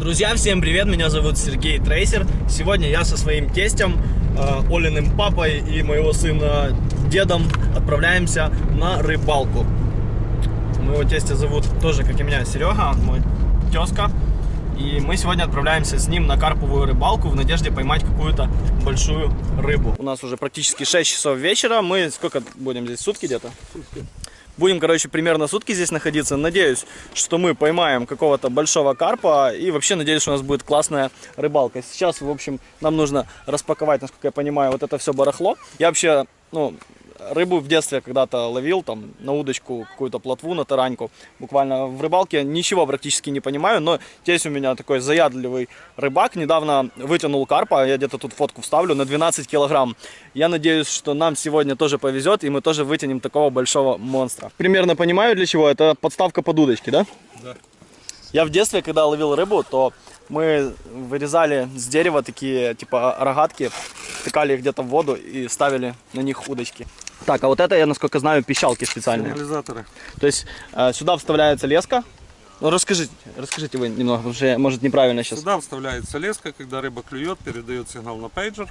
Друзья, всем привет, меня зовут Сергей Трейсер. Сегодня я со своим тестем, э, Олиным папой и моего сына дедом отправляемся на рыбалку. Моего тестя зовут тоже, как и меня, Серега, мой тезка. И мы сегодня отправляемся с ним на карповую рыбалку в надежде поймать какую-то большую рыбу. У нас уже практически 6 часов вечера. Мы сколько будем здесь? Сутки где-то? Сутки. Будем, короче, примерно сутки здесь находиться. Надеюсь, что мы поймаем какого-то большого карпа. И вообще надеюсь, что у нас будет классная рыбалка. Сейчас, в общем, нам нужно распаковать, насколько я понимаю, вот это все барахло. Я вообще, ну, рыбу в детстве когда-то ловил, там, на удочку, какую-то плотву, на тараньку. Буквально в рыбалке ничего практически не понимаю, но здесь у меня такой заядливый рыбак. Недавно вытянул карпа, я где-то тут фотку вставлю, на 12 килограмм. Я надеюсь, что нам сегодня тоже повезет, и мы тоже вытянем такого большого монстра. Примерно понимаю, для чего. Это подставка под удочки, да? Да. Я в детстве, когда ловил рыбу, то мы вырезали с дерева такие, типа, рогатки, втыкали их где-то в воду и ставили на них удочки. Так, а вот это, я насколько знаю, пищалки специальные. Сигнализаторы. То есть э, сюда вставляется леска. Ну, расскажите, расскажите вы немного, потому что я, может, неправильно сейчас. Сюда вставляется леска, когда рыба клюет, передает сигнал на пейджер.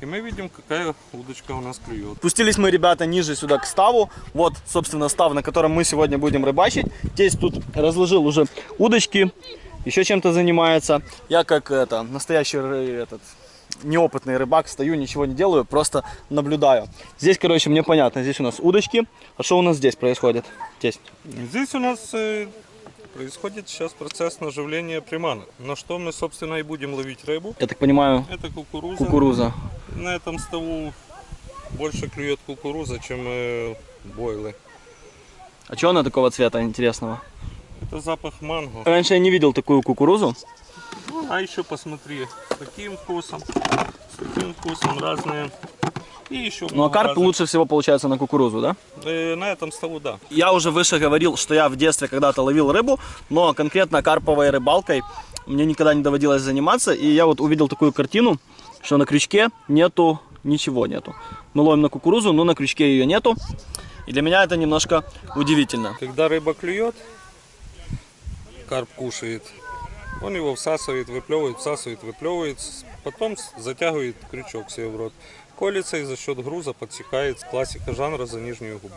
И мы видим, какая удочка у нас клюет. Спустились мы, ребята, ниже сюда к ставу. Вот, собственно, став, на котором мы сегодня будем рыбачить. Здесь тут разложил уже удочки, еще чем-то занимается. Я как это, настоящий этот, неопытный рыбак, стою, ничего не делаю, просто наблюдаю. Здесь, короче, мне понятно, здесь у нас удочки. А что у нас здесь происходит? Здесь. Здесь у нас э, происходит сейчас процесс наживления приманок. На что мы, собственно, и будем ловить рыбу. Я так понимаю, Это кукуруза. кукуруза. На этом ставу больше клюет кукуруза, чем э, бойлы. А что она такого цвета интересного? Это запах манго. Раньше я не видел такую кукурузу. А еще посмотри, с таким вкусом, с таким вкусом разные. И еще Ну а карп разных. лучше всего получается на кукурузу, да? Э, на этом ставу, да. Я уже выше говорил, что я в детстве когда-то ловил рыбу, но конкретно карповой рыбалкой мне никогда не доводилось заниматься. И я вот увидел такую картину, что на крючке нету, ничего нету. Мы ловим на кукурузу, но на крючке ее нету. И для меня это немножко удивительно. Когда рыба клюет, карп кушает. Он его всасывает, выплевывает, всасывает, выплевывает. Потом затягивает крючок себе в рот. Колется и за счет груза подсекает классика жанра за нижнюю губу.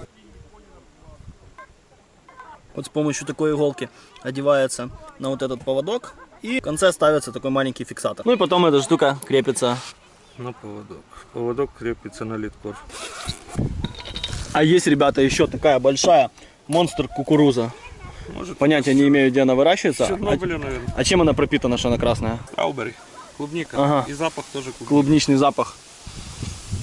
Вот с помощью такой иголки одевается на вот этот поводок. И в конце ставится такой маленький фиксатор. Ну и потом эта штука крепится. На поводок. Поводок крепится на литкор. А есть, ребята, еще такая большая монстр кукуруза. Может, Понятия не имею, где она выращивается. А, Чернобыля, наверное. а чем она пропитана, что она красная? Краубери. Клубника. Ага. И запах тоже клубника. клубничный запах.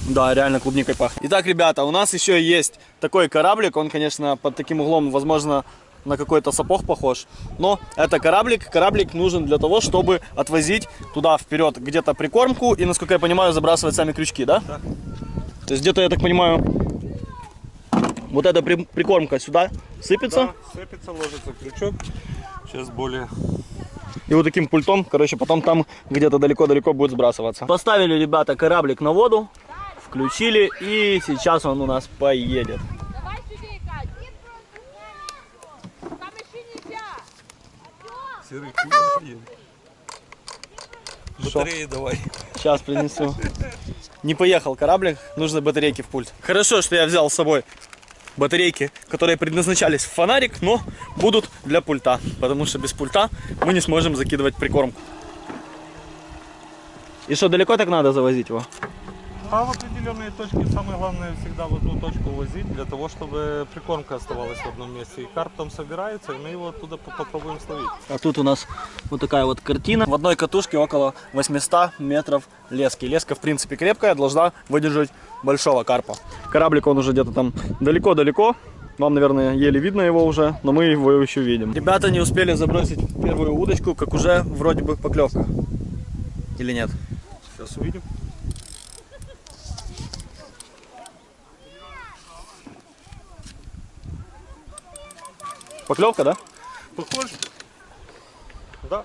Да, реально клубникой пахнет. Итак, ребята, у нас еще есть такой кораблик. Он, конечно, под таким углом, возможно, на какой-то сапог похож. Но это кораблик. Кораблик нужен для того, чтобы отвозить туда вперед где-то прикормку и, насколько я понимаю, забрасывать сами крючки, да? Да. То есть где-то, я так понимаю, вот эта при- прикормка сюда сыпется. Да, сыпется, ложится крючок. Сейчас более И вот таким пультом, короче, потом там где-то далеко-далеко будет сбрасываться. Поставили, ребята, кораблик на воду, включили, и сейчас он у нас поедет. Серый. Батареи давай. Сейчас принесу. Не поехал кораблик, нужны батарейки в пульт. Хорошо, что я взял с собой батарейки, которые предназначались в фонарик, но будут для пульта, потому что без пульта мы не сможем закидывать прикормку. И что, далеко так надо завозить его? А в определенные точки самое главное всегда в одну точку возить, для того, чтобы прикормка оставалась в одном месте. И карп там собирается, и мы его оттуда по- попробуем словить. А тут у нас вот такая вот картина. В одной катушке около 800 метров лески. Леска, в принципе, крепкая, должна выдержать большого карпа. Кораблик, он уже где-то там далеко-далеко. Вам, наверное, еле видно его уже, но мы его еще видим. Ребята не успели забросить первую удочку, как уже вроде бы поклевка. Или нет? Сейчас увидим. Поклевка, да? Похож? Да.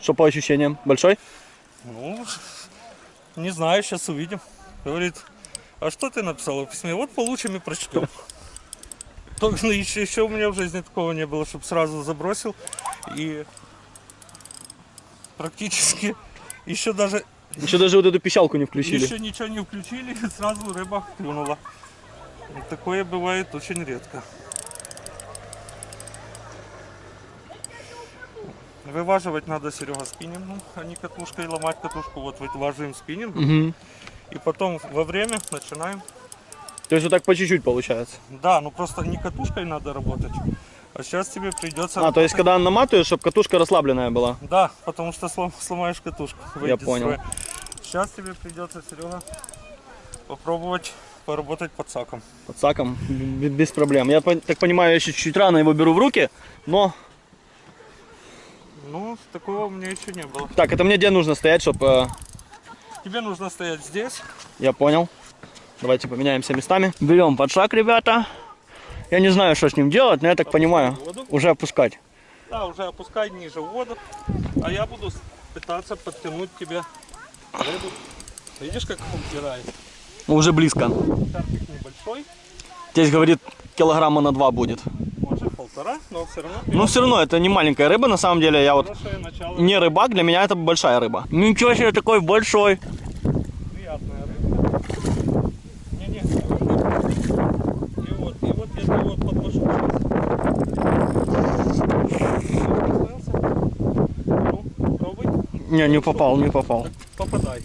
Что по ощущениям? Большой? Ну, не знаю, сейчас увидим. Говорит, а что ты написал в письме? Вот получим и прочтем. Только ну, еще, еще у меня в жизни такого не было, чтобы сразу забросил И практически еще даже Еще даже вот эту пищалку не включили. еще ничего не включили, сразу рыба клюнула. И такое бывает очень редко. Вываживать надо, Серега, спиннингом, а не катушкой ломать катушку. Вот вываживаем спиннингом. Мгм. И потом во время начинаем. То есть вот так по чуть-чуть получается. Да, ну просто не катушкой надо работать. А сейчас тебе придется... А, то есть когда наматываешь, чтобы катушка расслабленная была. Да, потому что слом- сломаешь катушку. из понял. строя. Сейчас тебе придется, Серега, попробовать поработать под саком. Под саком, без проблем. Я так понимаю, я еще чуть рано его беру в руки, но... Ну, такого у меня еще не было. Так, это мне где нужно стоять, чтобы... Тебе нужно стоять здесь. Я понял. Давайте поменяемся местами. Берем под шаг, ребята. Я не знаю, что с ним делать, но я так понимаю, воду. уже опускать. Да, уже опускай ниже воду. А я буду пытаться подтянуть тебе рыбу. Видишь, как он убирает? Ну, Уже близко. Карпик небольшой, Здесь говорит, килограмма на два будет. может полтора, но все равно Но все равно это не маленькая рыба, на самом деле я вот не рыбак, для меня это большая рыба. Ничего себе, такой большой. Приятная рыбка. Не-не. И вот, и вот я его подложу. Ну, пробуй. Не, не попал, не попал. Попадай.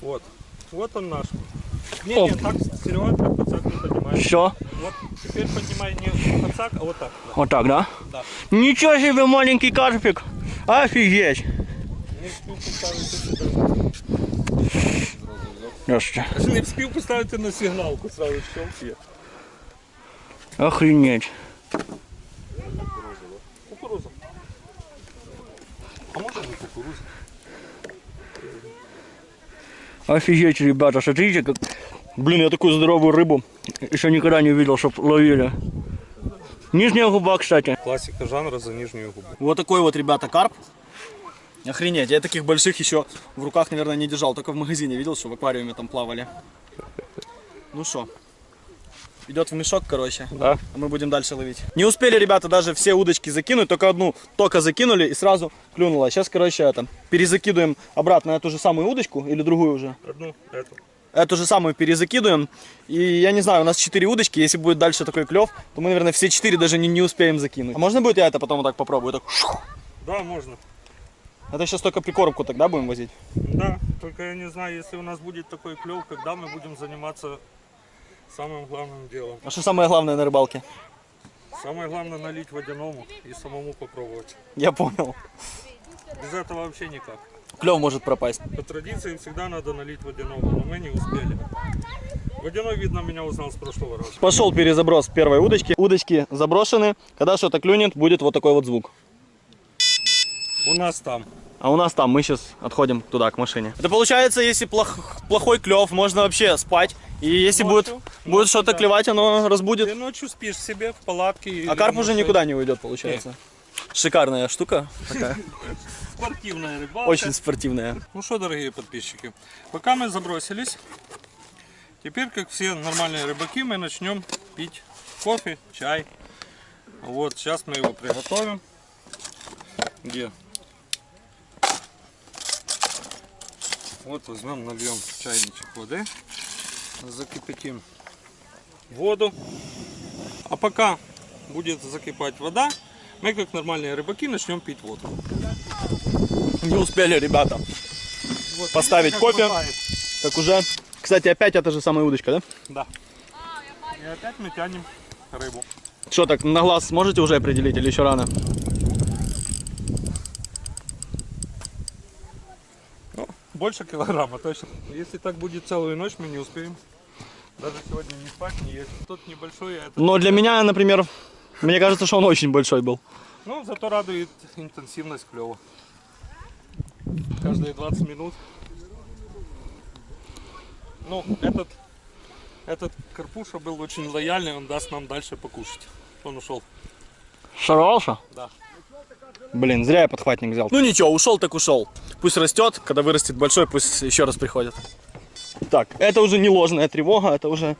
Вот. Вот он наш. Не, не, так, Серега, так пацак не поднимай. Все, Вот теперь поднимай не пацак, а вот так. Да. вот так, да? Да. Ничего себе, маленький карпик. Офигеть. Не сюди. Здравствуйте. Не встиг поставити на сигналку сразу щелк. Охренеть. Кукуруза. А може не кукуруза? Офигеть, ребята, смотрите, как... Блин, я такую здоровую рыбу еще никогда не видел, чтоб ловили. Нижняя губа, кстати. Классика жанра за нижнюю губу. Вот такой вот, ребята, карп. Охренеть, я таких больших еще в руках, наверное, не держал. Только в магазине видел, что в аквариуме там плавали. Ну что, идет в мешок, короче. Да. А мы будем дальше ловить. Не успели, ребята, даже все удочки закинуть, только одну только закинули и сразу клюнула. Сейчас, короче, это, перезакидываем обратно эту же самую удочку или другую уже. Одну эту. Эту же самую перезакидываем. И я не знаю, у нас 4 удочки, если будет дальше такой клев, то мы, наверное, все 4 даже не, не успеем закинуть. А можно будет я это потом вот так попробую? Так. Да, можно. Это сейчас только прикормку тогда будем возить. Да, только я не знаю, если у нас будет такой клев, когда мы будем заниматься самым главным делом. А что самое главное на рыбалке? Самое главное налить водяному и самому попробовать. Я понял. Без этого вообще никак. Клев может пропасть. По традиции всегда надо налить водяного, но мы не успели. Водяной, видно, меня узнал с прошлого раза. Пошел перезаброс первой удочки. Удочки заброшены. Когда что-то клюнет, будет вот такой вот звук. У нас там. А у нас там, мы сейчас отходим туда, к машине. Это получается, если плох- плохой клев, можно вообще спать. И если Ночью? будет, будет что-то да. клевать, оно разбудит. Ты ночью спишь себе в палатке. А карп уже никуда не уйдет, получается. Шикарная штука такая. Спортивная рыбалка. Очень спортивная. Ну что, дорогие подписчики, пока мы забросились, теперь, как все нормальные рыбаки, мы начнем пить кофе, чай. Вот, сейчас мы его приготовим. Где? Вот возьмем, нальем в чайничек воды, закипятим воду. А пока будет закипать вода, мы, как нормальные рыбаки, начнем пить воду. Не успели, ребята. Вот, Поставить видите, как кофе. бывает. Как уже. Кстати, опять эта же самая удочка, да? Да. И опять мы тянем рыбу. Что так, на глаз сможете уже определить или еще рано? Больше килограмма точно. Если так будет целую ночь, мы не успеем. Даже сегодня не спать, не есть. Тот небольшой, а этот... Но для меня, например, мне кажется, что он очень большой был. Ну, зато радует интенсивность клева. Каждые 20 минут. Ну, этот, этот карпуша был очень лояльный, он даст нам дальше покушать. Он ушел. Сорвался? Да. Блин, зря я подхватник взял. Ну ничего, ушел так ушел. Пусть растет, когда вырастет большой, пусть еще раз приходит. Так, это уже не ложная тревога, это уже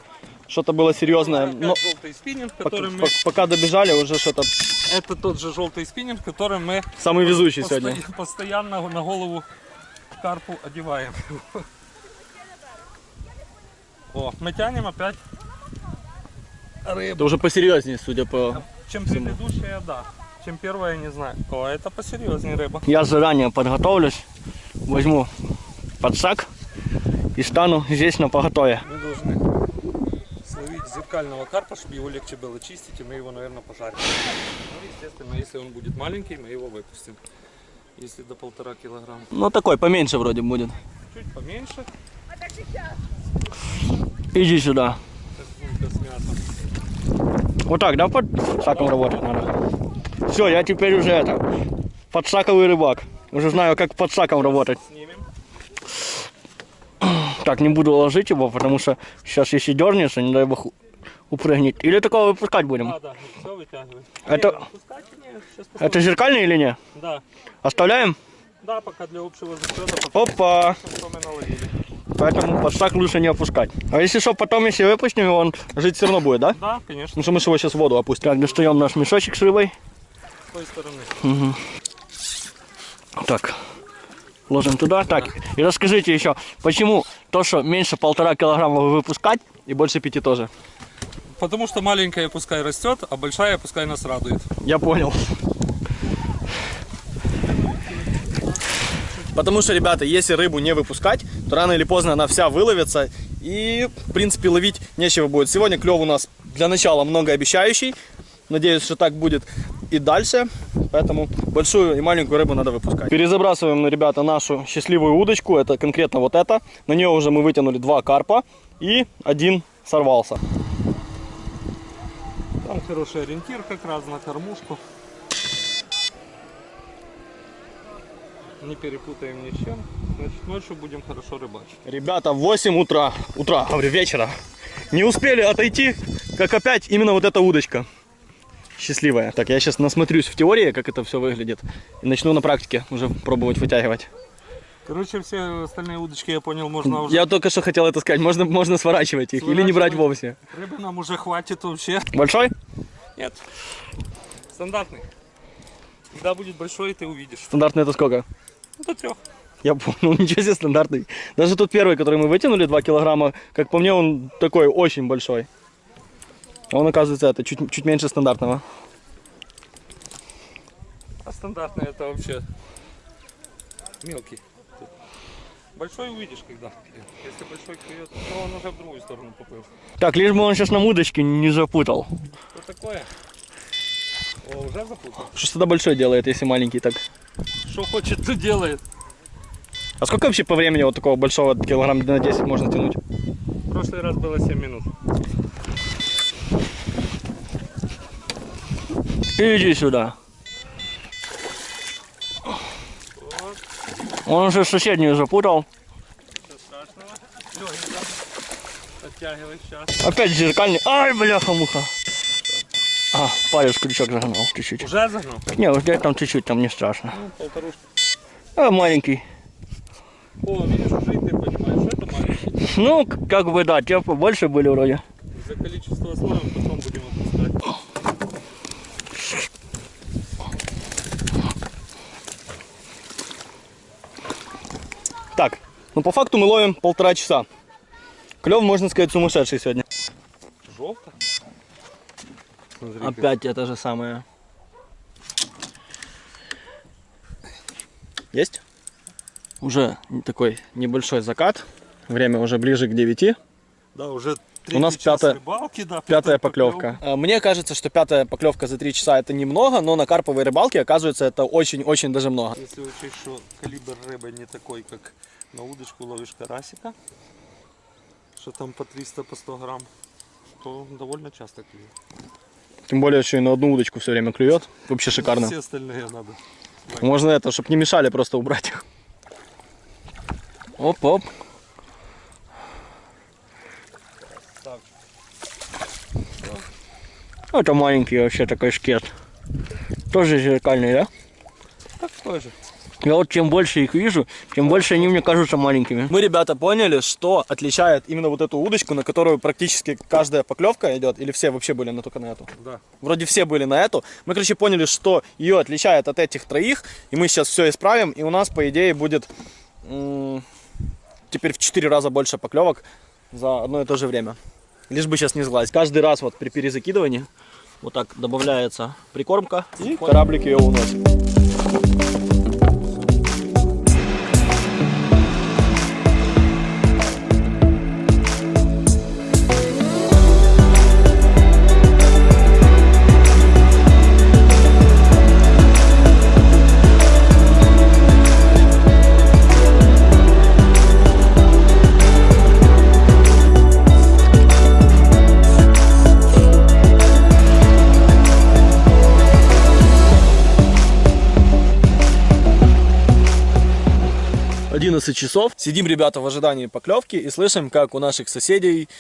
что-то было серьезное. Но желтый спиннинг, пока, который мы... пок- пока добежали, уже что-то Это тот же желтый спиннинг, который мы Самый везучий посто- сегодня. постоянно на голову карпу одеваем. О, мы тянем опять рыбу. Это уже посерьезнее, судя по... Чем предыдущая, да. Чем первая, не знаю. О, это посерьезнее рыба. Я заранее подготовлюсь, возьму подсак и стану здесь на поготове. Мы должны словить зеркального карпа, чтобы его легче было чистить, и мы его, наверное, пожарим. Ну, естественно, если он будет маленький, мы его выпустим. Если до полтора килограмма. Ну такой, поменьше вроде будет. Чуть поменьше, Иди сюда. Вот так, да, под саком работать надо? Все, я теперь уже это, подсаковый рыбак. Уже знаю, как под саком работать. Снимем. Так, не буду ложить его, потому что сейчас если дернется, не дай бог упрыгнет. Или такого выпускать будем? А, да, все вытягивай. Это- Не, сейчас Это зеркальный или не? Да, Оставляем? да, пока для общего зачета, Опа! Поэтому подсак лучше не опускать. А если что, потом, если выпустим он жить все равно будет, да? Да, конечно, Ну что мы его сейчас в воду опустим. Так, достаем наш мешочек с рыбой. Той стороны. Так, ложим туда. Так, и расскажите еще, почему то, что меньше полтора килограмма выпускать, и больше пяти тоже? Потому что маленькая пускай растет, а большая пускай нас радует. Я понял. Потому что, ребята, если рыбу не выпускать, то рано или поздно она вся выловится. И, в принципе, ловить нечего будет. Сегодня клев у нас для начала многообещающий. Надеюсь, что так будет и дальше. Поэтому большую и маленькую рыбу надо выпускать. Перезабрасываем, ребята, нашу счастливую удочку. Это конкретно вот это. На нее уже мы вытянули два карпа. И один сорвался. Там хороший ориентир как раз на кормушку. Не перепутаем ни с чем. Значит, ночью будем хорошо рыбачить. Ребята, в 8 утра, утра, говорю, вечера, не успели отойти, как опять именно вот эта удочка. Счастливая. Так, я сейчас насмотрюсь в теории, как это все выглядит. И начну на практике уже пробовать вытягивать. Короче, все остальные удочки, я понял, можно уже... Я только что хотел это сказать. Можно, можно сворачивать их или не брать Сворачивать. вовсе. Рыбы нам уже хватит вообще. Большой? Нет. Стандартный. Когда будет большой, ты увидишь. Стандартный это сколько? Ну, до трех. Я понял, ничего себе стандартный. Даже тот первый, который мы вытянули, 2 килограмма, как по мне, он такой очень большой. А он, оказывается, это чуть, чуть меньше стандартного. А стандартный это вообще мелкий. Большой увидишь когда. Если большой клюет, то он уже в другую сторону поплыл. Так, лишь бы он сейчас нам удочки не запутал. Что такое? О, уже запутал. Что тогда большой делает, если маленький так? Что хочет, то делает. А сколько вообще по времени вот такого большого килограмм на 10 можно тянуть? В прошлый раз было 7 минут. Иди сюда. Он уже соседнюю запутал. Опять зеркальный. Ай, бляха-муха. А, палец крючок загнал чуть-чуть. Уже загнал? Не, уже там чуть-чуть, там не страшно. Ну. А, маленький. О, видишь, уже и ты понимаешь, это маленький. Ну, как бы да, те побольше были вроде. За количество слоев потом будем Так, ну по факту мы ловим полтора часа. Клев, можно сказать, сумасшедший сегодня. Желто. Смотри, Опять это же самое. Есть? Уже такой небольшой закат. Время уже ближе к 9. Да, уже У нас пятая- рыбалки, да, Пятая поклевка. А, Мне кажется, что пятая поклевка за 3 часа это немного, но на карповой рыбалке, оказывается, это очень-очень даже много. Если учесть, что калибр рыбы не такой, как на удочку ловишь карасика, что там по 300 по 100 грамм, то довольно часто клюет. Тем более, что и на одну удочку все время клюет. Вообще шикарно. Все остальные надо. Можно это, чтобы не мешали, просто убрать их. Оп-оп. Это маленький вообще такой шкет. Тоже зеркальный, да? Такой же. Я вот чем больше их вижу, тем больше они мне кажутся маленькими. Мы, ребята, поняли, что отличает именно вот эту удочку, на которую практически каждая поклевка идет, или все вообще были на только на эту? Да. Вроде все были на эту. Мы, короче, поняли, что ее отличает от этих троих, и мы сейчас все исправим, и у нас, по идее, будет теперь в 4 раза больше поклевок за одно и то же время. Лишь бы сейчас не сглазить. Каждый раз вот при перезакидывании вот так добавляется прикормка, и кораблик ее уносит. Одиннадцать часов. Сидим, ребята, в ожидании поклевки и слышим, как у наших соседей,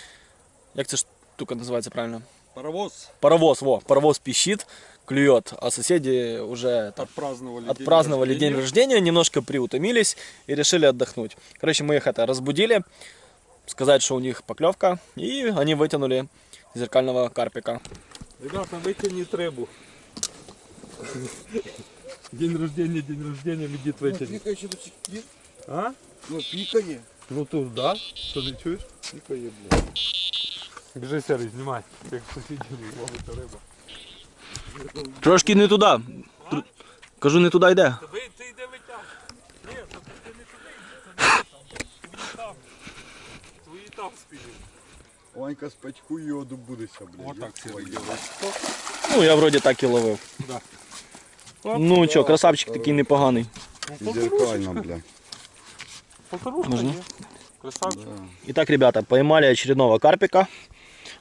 як ця штука называется правильно? Паровоз Паровоз, во, паровоз пищит, клюет, а соседи уже так, отпраздновали, отпраздновали день рождения, немножко приутомились и решили отдохнуть. Короче, мы их это разбудили, сказать, что у них поклевка, и они вытянули зеркального карпика. Ребята, вытяни требу. День рождения, день рождения, ледит вытяни. А? Ну, пікає. Ну тут, да? Что ты чуешь? Пікає, блядь. Біжи, Серый, знімай. Як сусіді ловить риба. Трошки не туди. Тр- Кажу, не туди йде. Ви, ти йде витяг. Ні, то ти не туди йди, це там. Твої там спілі. Ванька спачкує його добудеться, блядь. Отак сидить. Ну, я вроді так і ловив. Да. Ну що, красавчик такий непоганий. Зеркально, блядь. Полторушка є. Красавчик. Итак, ребята, поймали очередного карпика.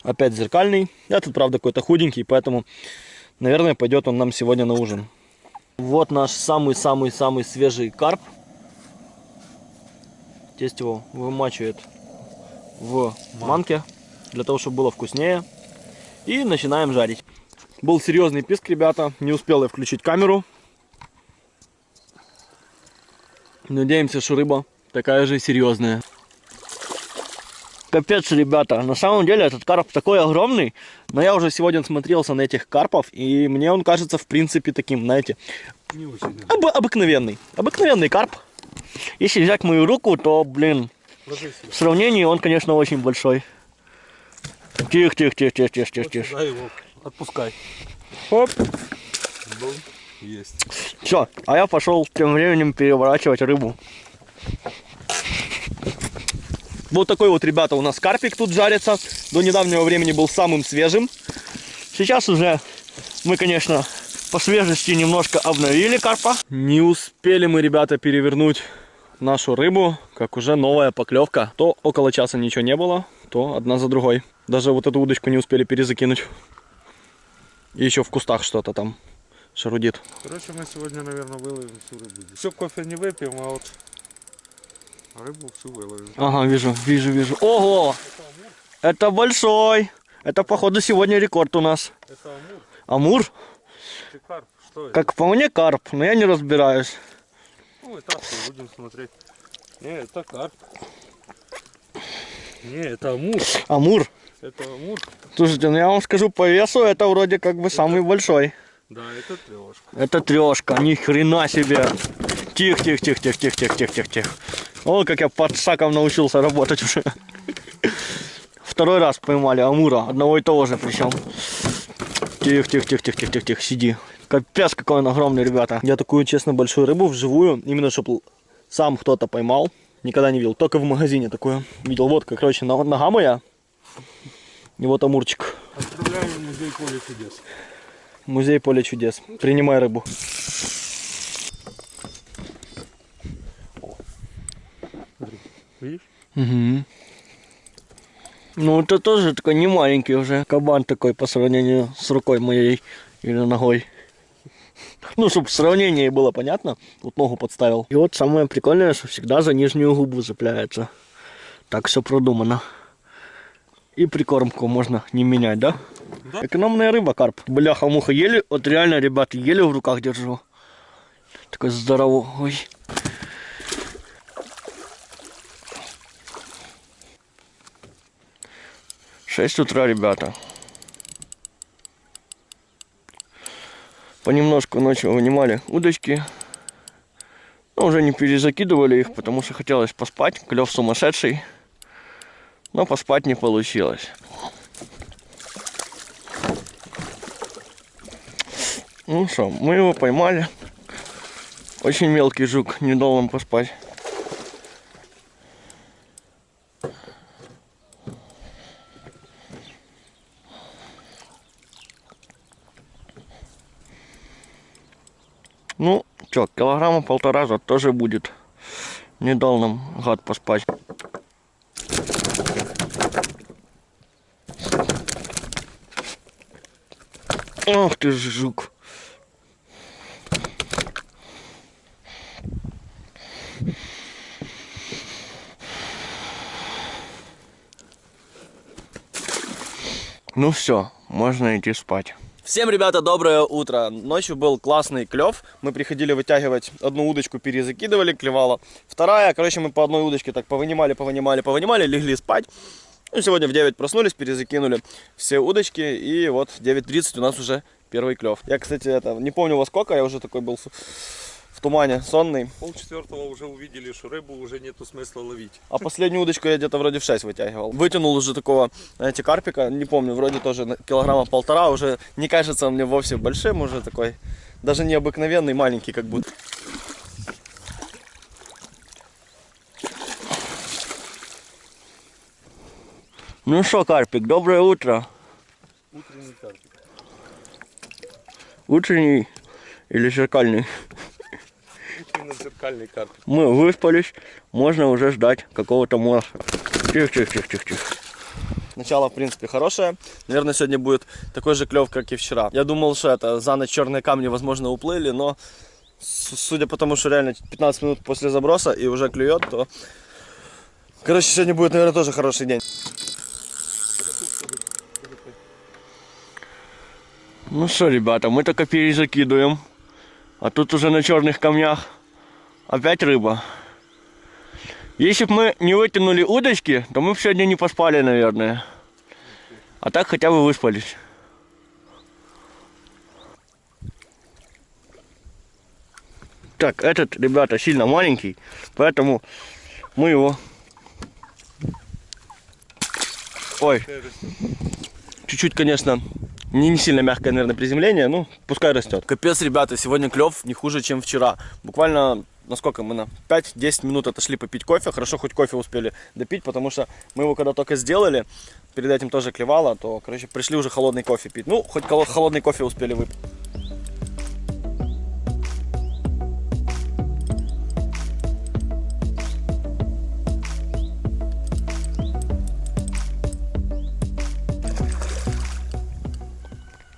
Опять зеркальный. Я тут, правда, какой-то худенький, поэтому, наверное, пойдет он нам сегодня на ужин. Вот наш самый-самый-самый свежий карп. Тесть его вымачивает в манке, для того, чтобы было вкуснее. И начинаем жарить. Был серьезный писк, ребята. Не успел я включить камеру. Надеемся, что рыба такая же серьезная. Капец, ребята, на самом деле этот карп такой огромный, но я уже сегодня смотрелся на этих карпов, и мне он кажется, в принципе, таким, знаете, Не очень. обы- обыкновенный. Обыкновенный карп. Если взять мою руку, то, блин, в сравнении он, конечно, очень большой. Тихо, тихо, тихо, тихо, тихо, тихо, тихо. Дай его. Отпускай. Хоп. Был. Есть. Все, а я пошел тем временем переворачивать рыбу. Вот такой вот, ребята, у нас карпик тут жарится. До недавнего времени был самым свежим. Сейчас уже мы, конечно, по свежести немножко обновили карпа. Не успели мы, ребята, перевернуть нашу рыбу, как уже новая поклевка. То около часа ничего не было, то одна за другой. Даже вот эту удочку не успели перезакинуть. И еще в кустах что-то там шарудит. Короче, мы сегодня, наверное, выловим всю рыбу. Все, кофе не выпьем, а вот рыбу всю выловим. Ага, вижу, вижу, вижу. Ого! Это большой. Это, походу, сегодня рекорд у нас. Это амур. Амур? Ты карп. Что это? Как по мне карп, но я не разбираюсь. Ну, вытаскивай, будем смотреть. Не, это карп. Не, это амур. Амур. Это амур. Слушайте, ну я вам скажу, по весу это вроде как бы самый большой. Да, это трешка. Это трешка, ни хрена себе. Тихо, тихо, тихо, тихо, тихо, тихо, тихо, тихо, тихо. О, как я под шагом научился работать уже. Второй раз поймали Амура, одного и того же причем. Тихо, тихо, тихо, тихо, тихо, тихо, тихо, сиди. Капец, какой он огромный, ребята. Я такую, честно, большую рыбу вживую, именно чтобы сам кто-то поймал, никогда не видел. Только в магазине такое видел. Вот, как, короче, нога моя. И вот Амурчик. Отправляем в музей поле чудес. Музей поле чудес. Принимай рыбу. Видишь? Угу. Ну, это тоже такой не маленький уже кабан такой по сравнению с рукой моей или ногой. Ну, чтобы сравнение было понятно, тут ногу подставил. И вот самое прикольное, что всегда за нижнюю губу цепляется. Так все продумано. И прикормку можно не менять, да? Да. Экономная рыба, карп. Бляха-муха, еле, вот реально, ребят, еле в руках держу. Такой здоровый. Шесть утра, ребята. Понемножку ночью вынимали удочки. Но уже не перезакидывали их, потому что хотелось поспать. Клев сумасшедший. Но поспать не получилось. Ну что, мы его поймали. Очень мелкий жук, не дал нам поспать. Что, килограмма полтора за тоже будет. Не дал нам гад поспать. Ох ты ж жук. Ну все, можно идти спать. Всем, ребята, доброе утро. Ночью был классный клев. Мы приходили вытягивать одну удочку, перезакидывали, клевала вторая. Короче, мы по одной удочке так повынимали, повынимали, повынимали, легли спать. Ну, сегодня в 9 проснулись, перезакинули все удочки. И вот в 9.30 у нас уже первый клев. Я, кстати, это не помню во сколько, я уже такой был в- тумане, сонный. Пол четвертого уже увидели, что рыбу уже нету смысла ловить. А последнюю удочку я где-то вроде в 6 вытягивал. Вытянул уже такого, знаете, карпика, не помню, вроде тоже килограмма полтора, уже не кажется он мне вовсе большим, уже такой, даже необыкновенный, маленький как будто. Ну что, Карпик, доброе утро. Утренний карпик. Утренний или зеркальный? Утренний зеркальный карпик. Мы выспались, можно уже ждать какого-то монстра. Тихо, тихо, тихо, тихо, тихо. Начало, в принципе, хорошее. Наверное, сегодня будет такой же клев, как и вчера. Я думал, что это за ночь черные камни, возможно, уплыли, но судя по тому, что реально 15 минут после заброса и уже клюет, то... Короче, сегодня будет, наверное, тоже хороший день. Ну что, ребята, мы только перезакидываем. А тут уже на черных камнях опять рыба. Если бы мы не вытянули удочки, то мы бы сегодня не поспали, наверное. А так хотя бы выспались. Так, этот, ребята, сильно маленький, поэтому мы его... Ой, чуть-чуть, конечно, не, не сильно мягкое, наверное, приземление, ну, пускай растет. Капец, ребята, сегодня клев не хуже, чем вчера. Буквально, насколько мы на 5-10 минут отошли попить кофе. Хорошо, хоть кофе успели допить, потому что мы его когда только сделали, перед этим тоже клевало, то, короче, пришли уже холодный кофе пить. Ну, хоть холодный кофе успели выпить.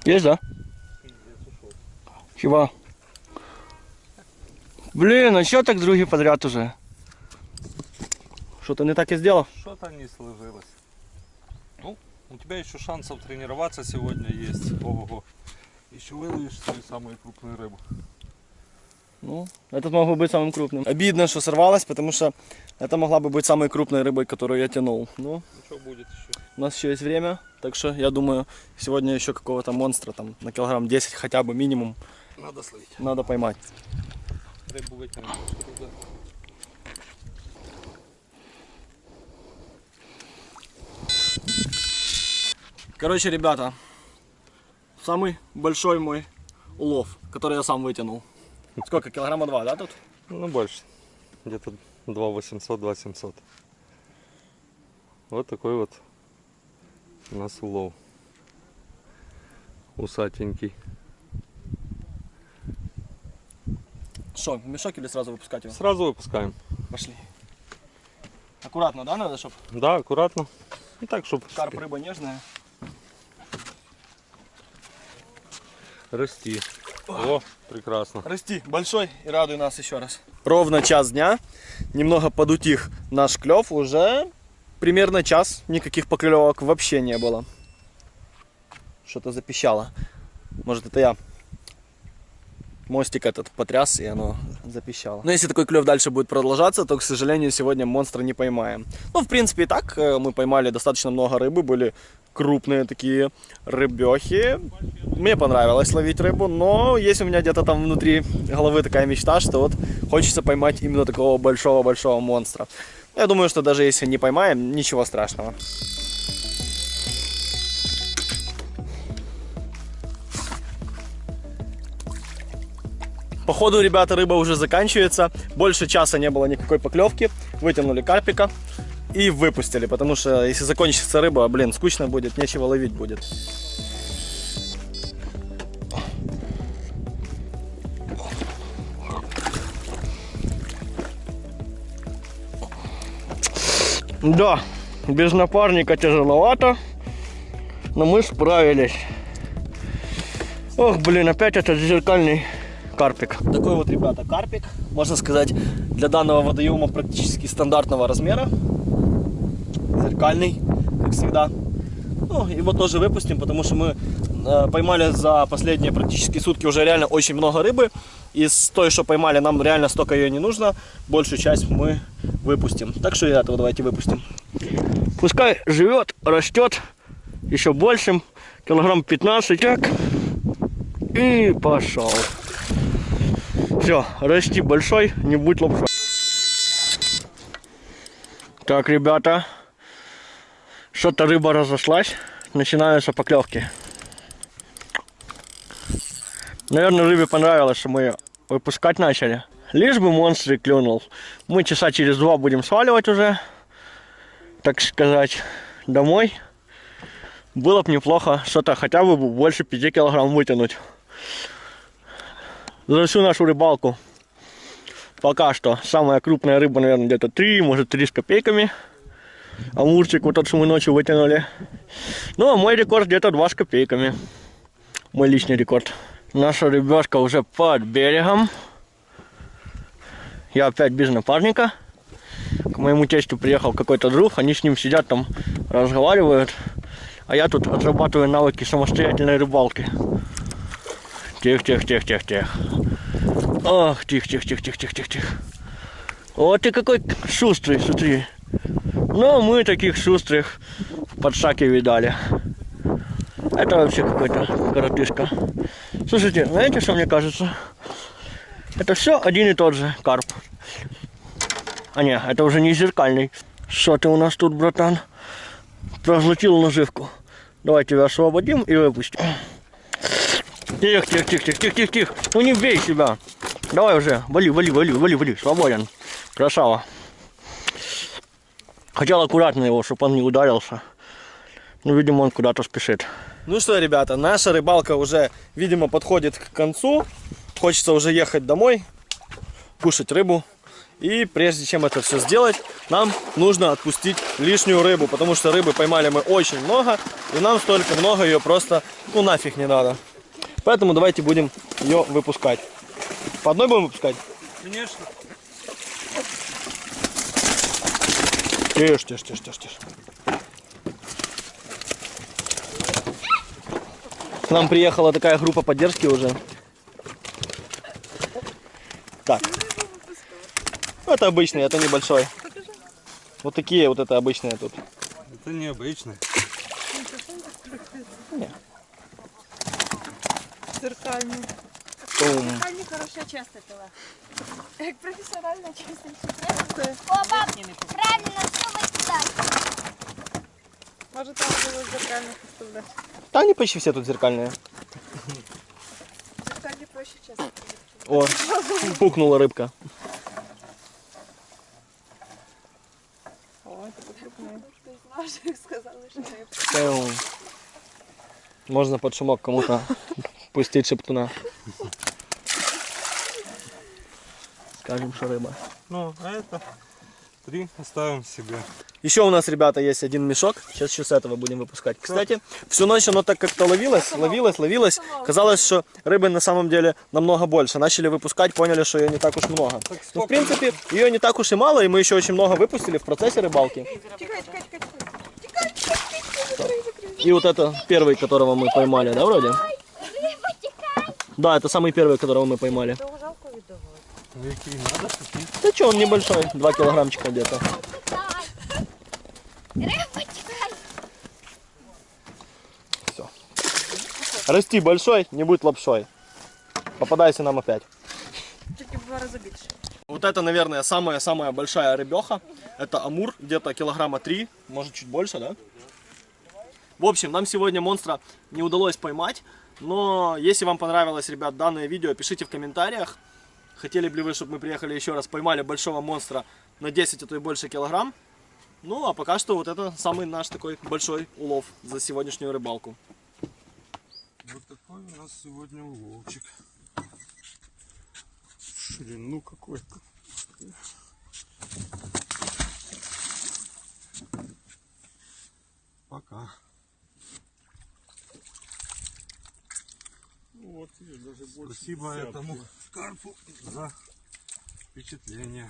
Есть, да? Хіба? Блин, а что так другий подряд уже? Что-то не так и сделал? Что-то не сложилось. Ну, у тебя еще шансов тренироваться сегодня есть. Ого-го. Еще выловишь свою самую крупную рыбу. Ну, этот мог бы быть самым крупным. Обидно, что сорвалось, потому что это могла бы быть самой крупной рыбой, которую я тянул. Ну, Ну что будет еще? у нас еще есть время, так что я думаю, сегодня еще какого-то монстра там на килограмм 10 хотя бы минимум Надо словить. надо поймать. Рыбу вытянуть. Туда. Короче, ребята, самый большой мой улов, который я сам вытянул. Сколько, килограмма два, да, тут? Ну, больше. Где-то 2 800, 2 700. Вот такой вот у нас улов. Усатенький. Что, мешок или сразу выпускать его? Сразу выпускаем. Пошли. Аккуратно, да, надо, чтобы Да, аккуратно. И так, чтобы карп рыба нежная. расти. О, прекрасно. Расти большой и радуй нас еще раз. Ровно час дня, немного подутих наш клев, уже примерно час, никаких поклевок вообще не было. Что-то запищало. Может это я. Мостик этот потряс, и оно запищало. Но если такой клев дальше будет продолжаться, то, к сожалению, сегодня монстра не поймаем. Ну, в принципе, и так э, мы поймали достаточно много рыбы, были крупные такие рыбехи. Мне понравилось ловить рыбу, но есть у меня где-то там внутри головы такая мечта, что вот хочется поймать именно такого большого-большого монстра. Я думаю, что даже если не поймаем, ничего страшного. Походу, ребята, рыба уже заканчивается. Больше часа не было никакой поклевки. Вытянули карпика и выпустили. Потому что если закончится рыба, блин, скучно будет, нечего ловить будет. Да, без напарника тяжеловато, но мы справились. Ох, блин, опять этот зеркальный карпик. Такой вот, ребята, карпик. Можно сказать, для данного водоема практически стандартного размера. Зеркальный, как всегда. Ну, его тоже выпустим, потому что мы э, поймали за последние практически сутки уже реально очень много рыбы. Из той, что поймали, нам реально столько ее не нужно. Большую часть мы выпустим. Так что и этого давайте выпустим. Пускай живет, растет еще большим. Килограмм 15. Так. И пошел. Все, расти большой, не будь лапшой. Так, ребята, что-то рыба разошлась, начинаются поклевки. Наверное, рыбе понравилось, что мы ее выпускать начали. Лишь бы монстр клюнул. Мы часа через два будем сваливать уже, так сказать, домой. Было бы неплохо что-то хотя бы больше 5 килограмм вытянуть за всю нашу рыбалку. Пока что самая крупная рыба, наверное, где-то 3, может 3 с копейками. Амурчик вот тот, что мы ночью вытянули. Ну, а мой рекорд где-то 2 с копейками. Мой личный рекорд. Наша рыбешка уже под берегом. Я опять без напарника. К моему тестю приехал какой-то друг. Они с ним сидят там, разговаривают. А я тут отрабатываю навыки самостоятельной рыбалки. Тихо, тихо, тихо, тихо, тихо. Ох, тихо, тихо, тихо, тихо, тихо, тихо, тихо. Вот ты какой шустрый, смотри. Ну, мы таких шустрых в подшаке видали. Это вообще какой-то коротышка. Слушайте, знаете, что мне кажется? Это все один и тот же карп. А не, это уже не зеркальный. Что ты у нас тут, братан? Проглотил наживку. Давай тебя освободим и выпустим. Тихо, тихо, тихо, тихо, тихо, тихо, тихо. Ну не бей себя. Давай уже, вали, вали, вали, вали, вали. Свободен. Красава. Хотел аккуратно его, чтобы он не ударился. Ну, видимо, он куда-то спешит. Ну что, ребята, наша рыбалка уже, видимо, подходит к концу. Хочется уже ехать домой, кушать рыбу. И прежде чем это все сделать, нам нужно отпустить лишнюю рыбу, потому что рыбы поймали мы очень много, и нам столько много ее просто, ну нафиг не надо. Поэтому давайте будем ее выпускать. По одной будем выпускать? Конечно. Тише, тише, тише, тише, тише. К нам приехала такая группа поддержки уже. Так. Это обычный, это небольшой. Вот такие вот это обычные тут. Это необычно. Зеркальні. Тум. Они хорошо часто пила. Як професіонально чисто. О, баб, правильно, все выкидать. Може там було зеркальних поставляти. Да они почти все тут зеркальные. Зеркальні проще чесно. О, пукнула рыбка. О, це покрупне. Ти знаєш, як сказали, що не Тум. Можно под шумок кому-то пустить шептуна. Скажем, что рыба. Ну, а это три оставим себе. Еще у нас, ребята, есть один мешок. Сейчас еще с этого будем выпускать. Кстати, всю ночь оно так как-то ловилось, ловилось, ловилось. Казалось, что рыбы на самом деле намного больше. Начали выпускать, поняли, что ее не так уж много. Но, в принципе, ее не так уж и мало, и мы еще очень много выпустили в процессе рыбалки. Тікай, тікай, тікай, тікай. И вот это первый, которого мы поймали, да, вроде? Да, это самый первый, которого мы поймали. Ну. Да что, он небольшой, 2 килограммчика где-то. Все. Расти большой, не будь лапшой. Попадайся нам опять. Вот это, наверное, самая-самая большая рыбеха. Это амур, где-то килограмма 3, может чуть больше, да? В общем, нам сегодня монстра не удалось поймать, но если вам понравилось, ребят, данное видео, пишите в комментариях. Хотели бы вы, чтобы мы приехали еще раз, поймали большого монстра на 10, а то и больше килограмм. Ну, а пока что вот это самый наш такой большой улов за сегодняшнюю рыбалку. Вот такой у нас сегодня уловчик. Ширину какой-то. Пока. Вот, даже больше Спасибо этому карпу за впечатление.